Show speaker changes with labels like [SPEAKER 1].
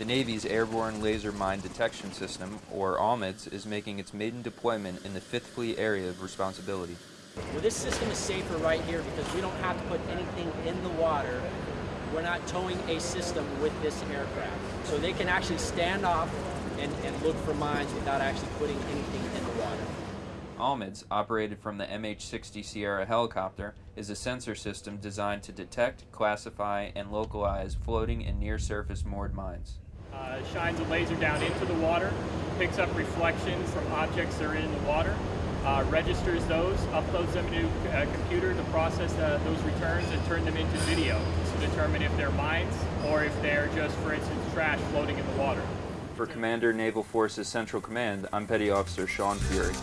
[SPEAKER 1] The Navy's Airborne Laser Mine Detection System, or ALMIDS, is making its maiden deployment in the 5th Fleet area of responsibility.
[SPEAKER 2] Well, this system is safer right here because we don't have to put anything in the water. We're not towing a system with this aircraft. So they can actually stand off and, and look for mines without actually putting anything in the water.
[SPEAKER 1] ALMIDS, operated from the MH-60 Sierra helicopter, is a sensor system designed to detect, classify, and localize floating and near-surface moored mines.
[SPEAKER 3] Uh, shines a laser down into the water, picks up reflections from objects that are in the water, uh, registers those, uploads them into a computer to process uh, those returns and turn them into video to determine if they're mines or if they're just, for instance, trash floating in the water.
[SPEAKER 1] For Commander Naval Forces Central Command, I'm Petty Officer Sean Fury.